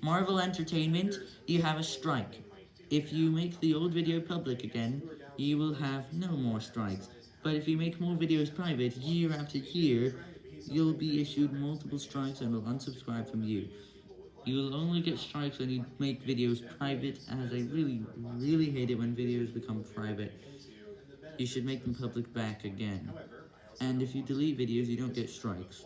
Marvel Entertainment, you have a strike. If you make the old video public again, you will have no more strikes. But if you make more videos private year after year, you'll be issued multiple strikes and will unsubscribe from you. You will only get strikes when you make videos private, as I really, really hate it when videos become private. You should make them public back again. And if you delete videos, you don't get strikes.